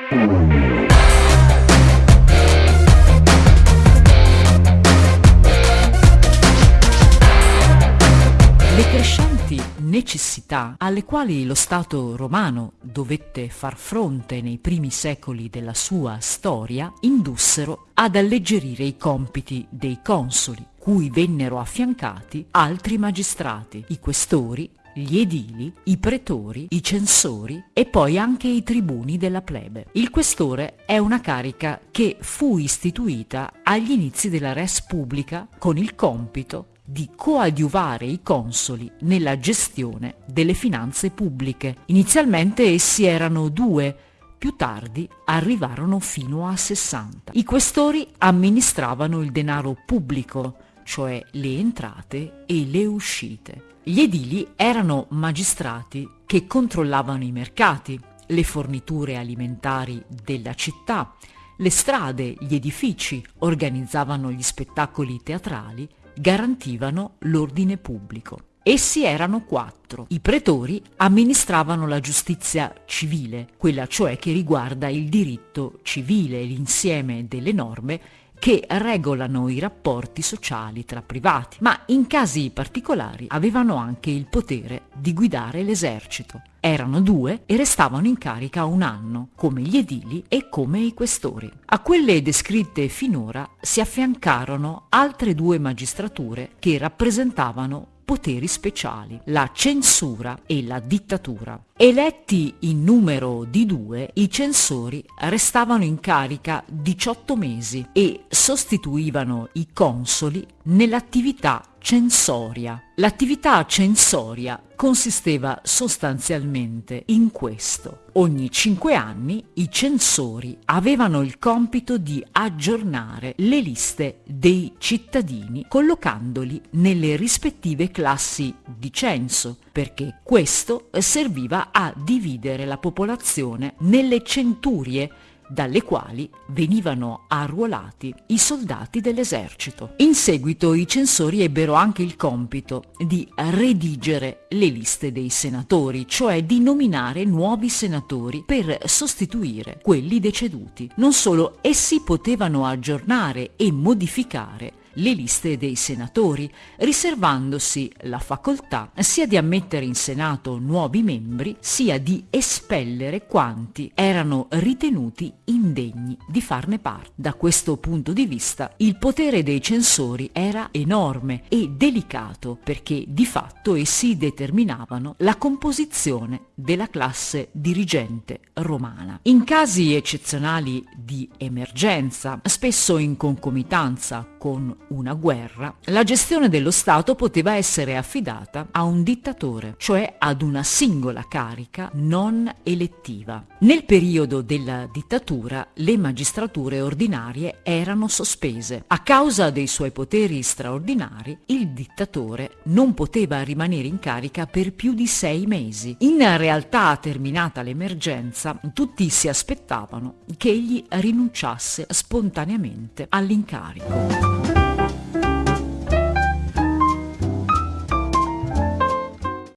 Le crescenti necessità alle quali lo Stato romano dovette far fronte nei primi secoli della sua storia indussero ad alleggerire i compiti dei consoli, cui vennero affiancati altri magistrati, i questori, gli edili, i pretori, i censori e poi anche i tribuni della plebe. Il questore è una carica che fu istituita agli inizi della res pubblica con il compito di coadiuvare i consoli nella gestione delle finanze pubbliche. Inizialmente essi erano due, più tardi arrivarono fino a 60. I questori amministravano il denaro pubblico, cioè le entrate e le uscite. Gli edili erano magistrati che controllavano i mercati, le forniture alimentari della città, le strade, gli edifici, organizzavano gli spettacoli teatrali, garantivano l'ordine pubblico. Essi erano quattro. I pretori amministravano la giustizia civile, quella cioè che riguarda il diritto civile, l'insieme delle norme che regolano i rapporti sociali tra privati, ma in casi particolari avevano anche il potere di guidare l'esercito. Erano due e restavano in carica un anno, come gli edili e come i questori. A quelle descritte finora si affiancarono altre due magistrature che rappresentavano poteri speciali, la censura e la dittatura. Eletti in numero di due, i censori restavano in carica 18 mesi e sostituivano i consoli nell'attività censoria. L'attività censoria consisteva sostanzialmente in questo. Ogni cinque anni i censori avevano il compito di aggiornare le liste dei cittadini collocandoli nelle rispettive classi di censo, perché questo serviva a dividere la popolazione nelle centurie dalle quali venivano arruolati i soldati dell'esercito. In seguito i censori ebbero anche il compito di redigere le liste dei senatori, cioè di nominare nuovi senatori per sostituire quelli deceduti. Non solo, essi potevano aggiornare e modificare le liste dei senatori, riservandosi la facoltà sia di ammettere in Senato nuovi membri, sia di espellere quanti erano ritenuti indegni di farne parte. Da questo punto di vista il potere dei censori era enorme e delicato perché di fatto essi determinavano la composizione della classe dirigente romana. In casi eccezionali di emergenza, spesso in concomitanza con una guerra, la gestione dello Stato poteva essere affidata a un dittatore, cioè ad una singola carica non elettiva. Nel periodo della dittatura le magistrature ordinarie erano sospese. A causa dei suoi poteri straordinari, il dittatore non poteva rimanere in carica per più di sei mesi. In realtà, terminata l'emergenza, tutti si aspettavano che egli rinunciasse spontaneamente all'incarico.